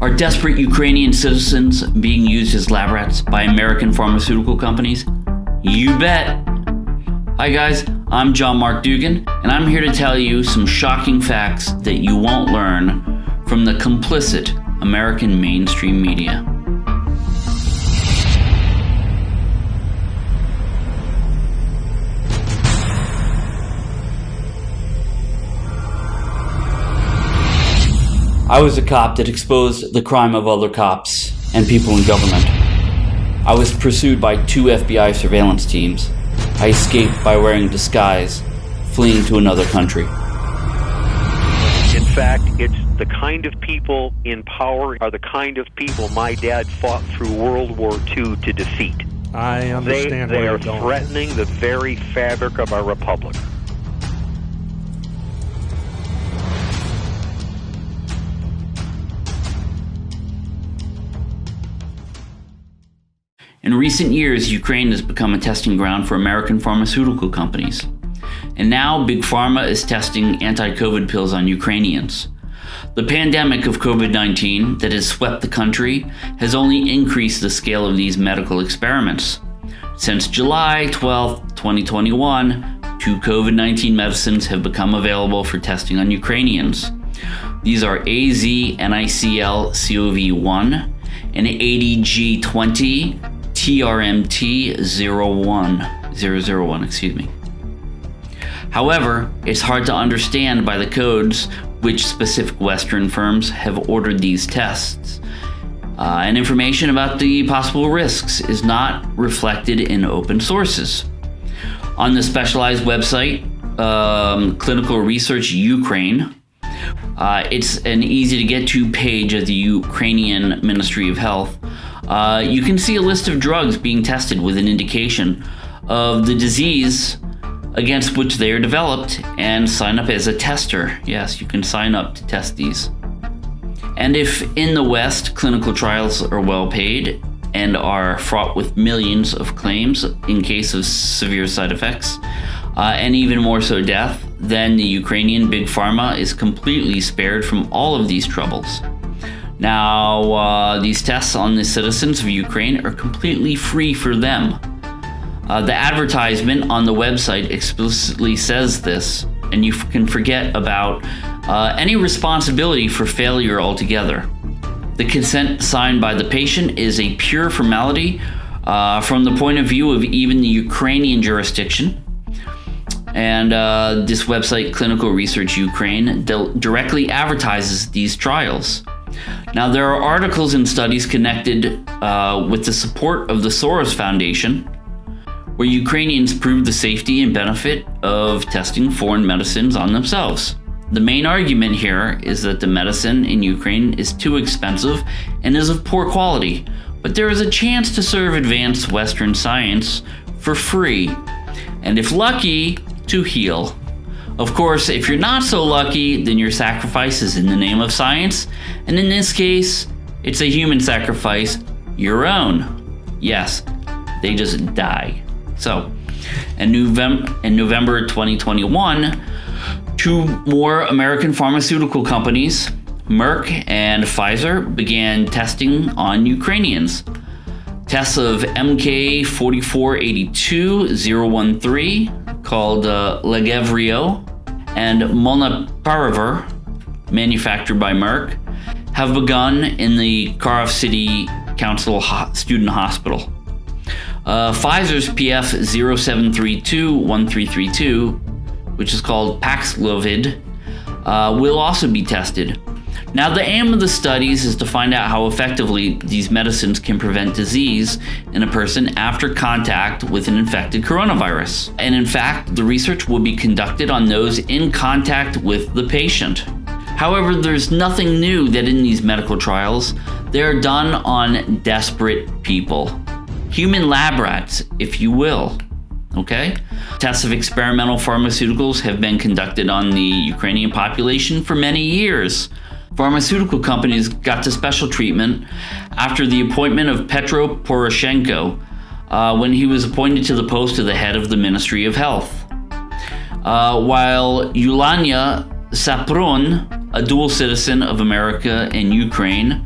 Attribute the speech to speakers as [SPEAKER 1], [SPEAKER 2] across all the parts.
[SPEAKER 1] Are desperate Ukrainian citizens being used as lab rats by American pharmaceutical companies? You bet. Hi, guys, I'm John Mark Dugan, and I'm here to tell you some shocking facts that you won't learn from the complicit American mainstream media. I was a cop that exposed the crime of other cops and people in government. I was pursued by two FBI surveillance teams. I escaped by wearing a disguise, fleeing to another country.
[SPEAKER 2] In fact, it's the kind of people in power are the kind of people my dad fought through World War II to defeat.
[SPEAKER 3] I understand
[SPEAKER 2] they, they are
[SPEAKER 3] you're going.
[SPEAKER 2] threatening the very fabric of our republic.
[SPEAKER 1] In recent years, Ukraine has become a testing ground for American pharmaceutical companies. And now, Big Pharma is testing anti COVID pills on Ukrainians. The pandemic of COVID 19 that has swept the country has only increased the scale of these medical experiments. Since July 12, 2021, two COVID 19 medicines have become available for testing on Ukrainians. These are AZ NICL CoV 1 and ADG20 TRMT 01, 001, excuse me. However, it's hard to understand by the codes which specific Western firms have ordered these tests. Uh, and information about the possible risks is not reflected in open sources. On the specialized website, um, Clinical Research Ukraine, uh, it's an easy to get to page of the Ukrainian Ministry of Health. Uh, you can see a list of drugs being tested with an indication of the disease against which they are developed and sign up as a tester. Yes, you can sign up to test these. And if in the West clinical trials are well paid and are fraught with millions of claims in case of severe side effects, uh, and even more so death, then the Ukrainian big pharma is completely spared from all of these troubles. Now, uh, these tests on the citizens of Ukraine are completely free for them. Uh, the advertisement on the website explicitly says this, and you can forget about uh, any responsibility for failure altogether. The consent signed by the patient is a pure formality uh, from the point of view of even the Ukrainian jurisdiction. And uh, this website, Clinical Research Ukraine, directly advertises these trials. Now, there are articles and studies connected uh, with the support of the Soros Foundation, where Ukrainians prove the safety and benefit of testing foreign medicines on themselves. The main argument here is that the medicine in Ukraine is too expensive and is of poor quality, but there is a chance to serve advanced Western science for free, and if lucky, to heal. Of course, if you're not so lucky, then your sacrifice is in the name of science, and in this case, it's a human sacrifice, your own. Yes, they just die. So, in November, in November 2021, two more American pharmaceutical companies, Merck and Pfizer, began testing on Ukrainians. Tests of MK4482-013, called uh, Lagevrio, and Molnupiravir, manufactured by Merck, have begun in the Kharkiv City Council Ho Student Hospital. Uh, Pfizer's PF 0732-1332, which is called Paxlovid, uh, will also be tested. Now, the aim of the studies is to find out how effectively these medicines can prevent disease in a person after contact with an infected coronavirus. And in fact, the research will be conducted on those in contact with the patient. However, there's nothing new that in these medical trials, they are done on desperate people. Human lab rats, if you will. Okay? Tests of experimental pharmaceuticals have been conducted on the Ukrainian population for many years. Pharmaceutical companies got to special treatment after the appointment of Petro Poroshenko uh, when he was appointed to the post of the head of the Ministry of Health. Uh, while Yulania Suprun, a dual citizen of America and Ukraine,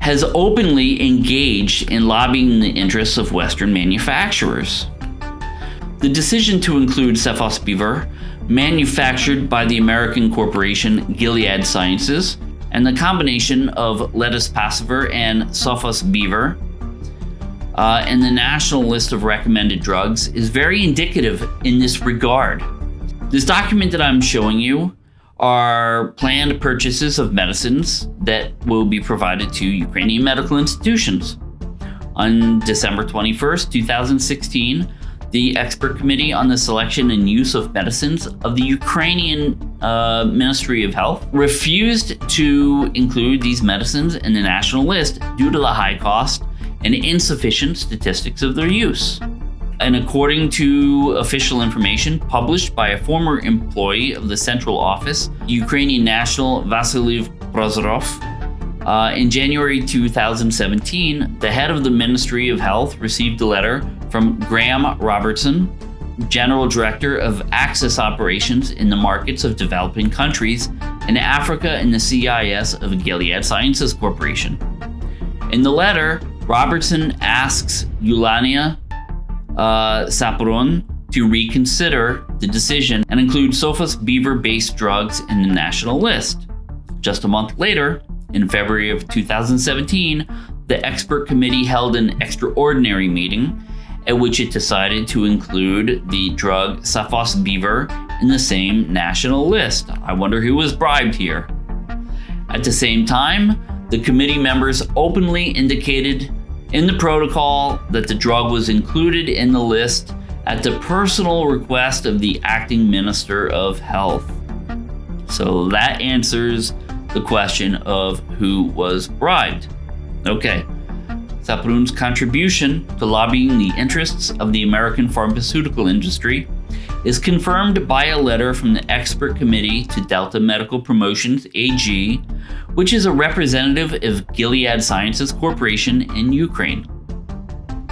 [SPEAKER 1] has openly engaged in lobbying the interests of Western manufacturers. The decision to include Sofosbuvir, manufactured by the American corporation Gilead Sciences, and the combination of Ledipasvir and Sofosbuvir uh, in the national list of recommended drugs is very indicative in this regard. This document that I'm showing you are planned purchases of medicines that will be provided to Ukrainian medical institutions. On December 21st, 2016, the expert committee on the selection and use of medicines of the Ukrainian uh, Ministry of Health refused to include these medicines in the national list due to the high cost and insufficient statistics of their use. And according to official information published by a former employee of the central office, Ukrainian national Vasily Prozorov, uh, in January 2017, the head of the Ministry of Health received a letter from Graham Robertson, General Director of Access Operations in the Markets of Developing Countries in Africa and the CIS of Gilead Sciences Corporation. In the letter, Robertson asks Ulania uh, to reconsider the decision and include Sofosbuvir based drugs in the national list. Just a month later, in February of 2017, the expert committee held an extraordinary meeting at which it decided to include the drug Sofosbuvir in the same national list. I wonder who was bribed here. At the same time, the committee members openly indicated in the protocol that the drug was included in the list at the personal request of the acting Minister of Health. So that answers the question of who was bribed. Okay. Suprun's contribution to lobbying the interests of the American pharmaceutical industry is confirmed by a letter from the expert committee to Delta Medical Promotions AG, which is a representative of Gilead Sciences Corporation in Ukraine.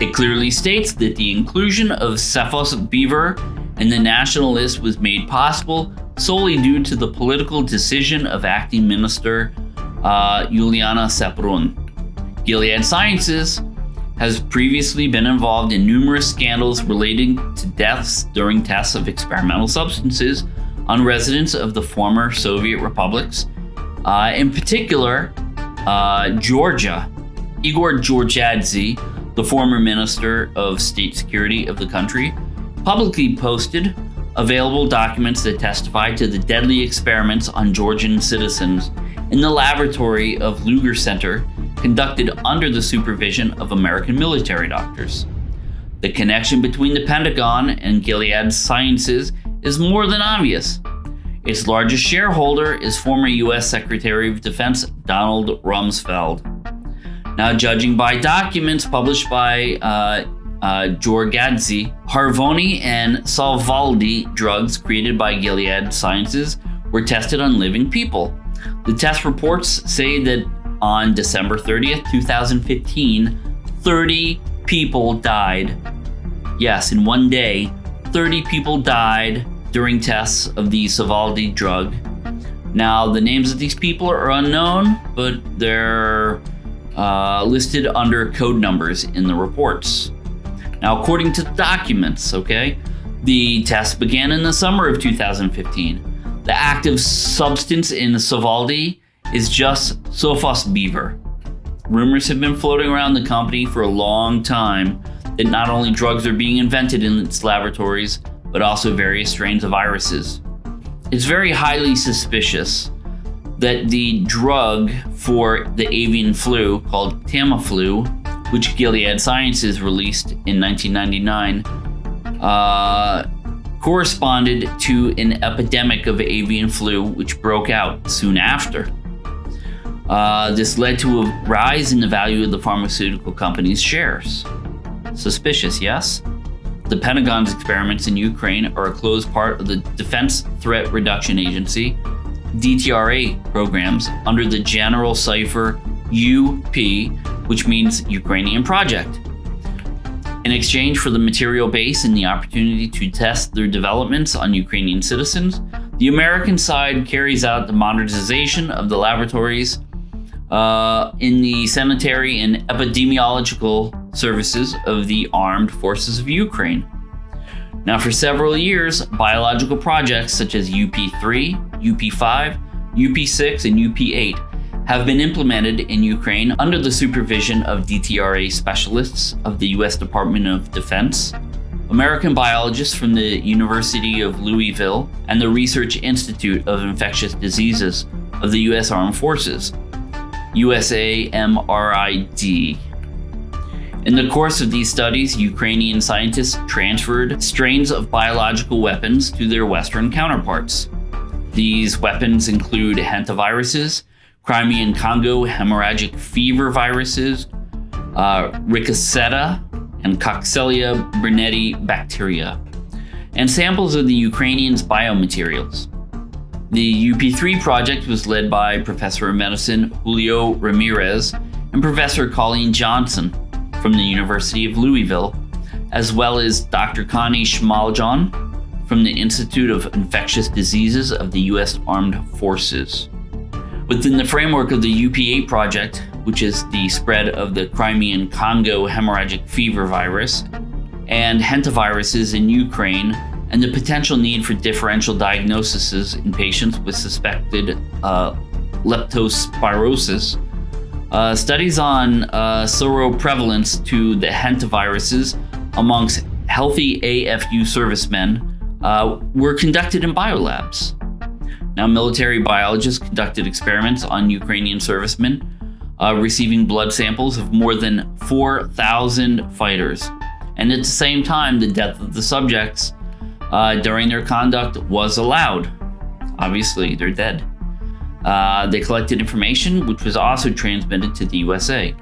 [SPEAKER 1] It clearly states that the inclusion of Sofosbuvir in the national list was made possible solely due to the political decision of acting minister uh, Juliana Suprun. Gilead Sciences has previously been involved in numerous scandals relating to deaths during tests of experimental substances on residents of the former Soviet republics. Uh, in particular, uh, Georgia. Igor Giorgadze, the former Minister of State Security of the country, publicly posted available documents that testify to the deadly experiments on Georgian citizens in the laboratory of Lugar Center conducted under the supervision of American military doctors. The connection between the Pentagon and Gilead Sciences is more than obvious. Its largest shareholder is former U.S. Secretary of Defense Donald Rumsfeld. Now, judging by documents published by uh, uh, Harvoni and Sovaldi drugs created by Gilead Sciences were tested on living people. The test reports say that on December 30th, 2015, 30 people died. Yes, in one day, 30 people died during tests of the Sovaldi drug. Now, the names of these people are unknown, but they're uh, listed under code numbers in the reports. Now, according to the documents, okay, the test began in the summer of 2015. The active substance in Sovaldi is just Sofosbuvir. Rumors have been floating around the company for a long time that not only drugs are being invented in its laboratories, but also various strains of viruses. It's very highly suspicious that the drug for the avian flu called Tamiflu, which Gilead Sciences released in 1999, uh, corresponded to an epidemic of avian flu which broke out soon after. Uh, this led to a rise in the value of the pharmaceutical company's shares. Suspicious, yes? The Pentagon's experiments in Ukraine are a closed part of the Defense Threat Reduction Agency, DTRA programs under the general cipher UP, which means Ukrainian Project. In exchange for the material base and the opportunity to test their developments on Ukrainian citizens, the American side carries out the modernization of the laboratories uh, in the sanitary and epidemiological services of the armed forces of Ukraine. Now, for several years, biological projects such as UP3, UP5, UP6, and UP8 have been implemented in Ukraine under the supervision of DTRA specialists of the U.S. Department of Defense, American biologists from the University of Louisville, and the Research Institute of Infectious Diseases of the U.S. Armed Forces, USAMRIID. In the course of these studies, Ukrainian scientists transferred strains of biological weapons to their Western counterparts. These weapons include hantaviruses, Crimean Congo hemorrhagic fever viruses, uh, Rickettsia, and Coxiella burnetii bacteria, and samples of the Ukrainians' biomaterials. The UP3 project was led by Professor of Medicine Julio Ramirez and Professor Colleen Jonsson from the University of Louisville, as well as Dr. Connie Schmaljohn from the Institute of Infectious Diseases of the U.S. Armed Forces. Within the framework of the UP8 project, which is the spread of the Crimean Congo hemorrhagic fever virus, and hantaviruses in Ukraine, and the potential need for differential diagnoses in patients with suspected uh, leptospirosis, uh, studies on uh, seroprevalence to the hantaviruses amongst healthy AFU servicemen uh, were conducted in biolabs. Now, military biologists conducted experiments on Ukrainian servicemen uh, receiving blood samples of more than 4,000 fighters. And at the same time, the death of the subjects uh, during their conduct was allowed. Obviously, they're dead. Uh, they collected information which was also transmitted to the USA.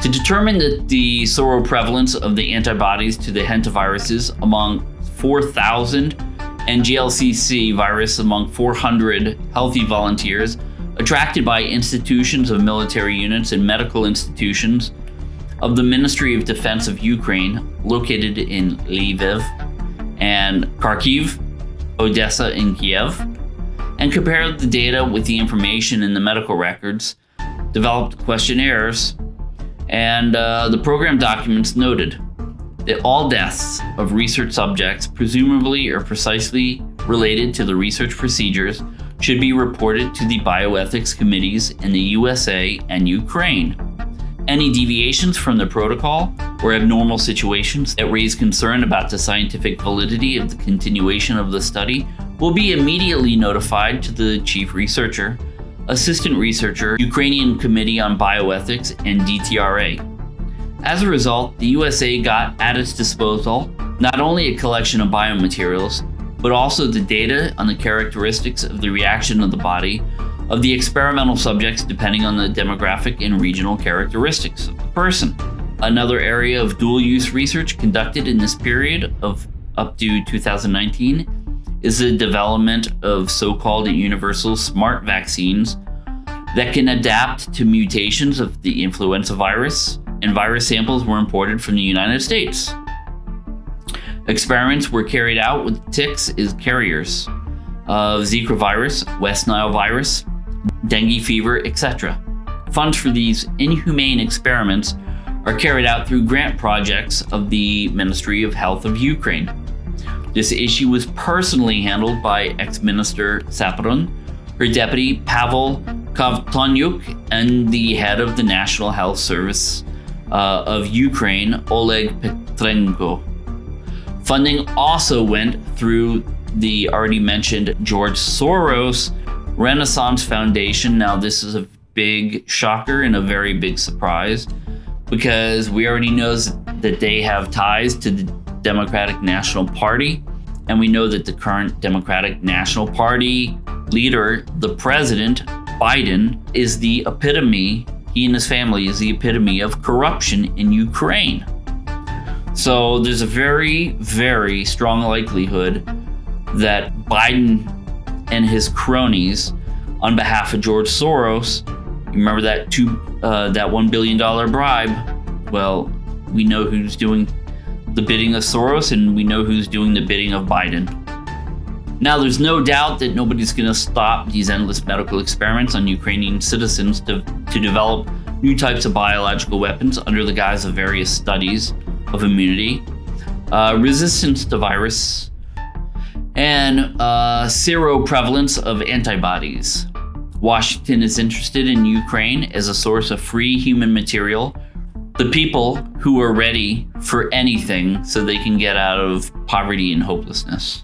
[SPEAKER 1] To determine the, the seroprevalence of the antibodies to the hantaviruses among 4,000 and GLCC virus among 400 healthy volunteers attracted by institutions of military units and medical institutions of the Ministry of Defense of Ukraine located in Lviv and Kharkiv, Odessa, and Kiev, and compared the data with the information in the medical records, developed questionnaires, and uh, the program documents noted that all deaths of research subjects, presumably or precisely related to the research procedures, should be reported to the bioethics committees in the USA and Ukraine. Any deviations from the protocol or abnormal situations that raise concern about the scientific validity of the continuation of the study will be immediately notified to the chief researcher, assistant researcher, Ukrainian Committee on Bioethics, and DTRA. As a result, the USA got at its disposal not only a collection of biomaterials, but also the data on the characteristics of the reaction of the body of the experimental subjects depending on the demographic and regional characteristics of the person. Another area of dual use research conducted in this period of up to 2019 is the development of so called universal smart vaccines that can adapt to mutations of the influenza virus, and virus samples were imported from the United States. Experiments were carried out with ticks as carriers of Zika virus, West Nile virus, dengue fever, etc. Funds for these inhumane experiments are carried out through grant projects of the Ministry of Health of Ukraine. This issue was personally handled by ex-minister Suprun, her deputy Pavel Kovtonyuk, and the head of the National Health Service uh, of Ukraine, Oleg Petrenko. Funding also went through the already mentioned George Soros Renaissance Foundation. Now, this is a big shocker and a very big surprise because we already know that they have ties to the Democratic National Party. And we know that the current Democratic National Party leader, the president, Biden, is the epitome, he and his family is the epitome of corruption in Ukraine. So there's a very, very strong likelihood that Biden and his cronies, on behalf of George Soros, remember that two, uh, that one billion dollar bribe? Well, we know who's doing the bidding of Soros, and we know who's doing the bidding of Biden. Now, there's no doubt that nobody's going to stop these endless medical experiments on Ukrainian citizens to, to develop new types of biological weapons under the guise of various studies of immunity, uh, resistance to virus, and uh, seroprevalence of antibodies. Washington is interested in Ukraine as a source of free human material, the people who are ready for anything so they can get out of poverty and hopelessness.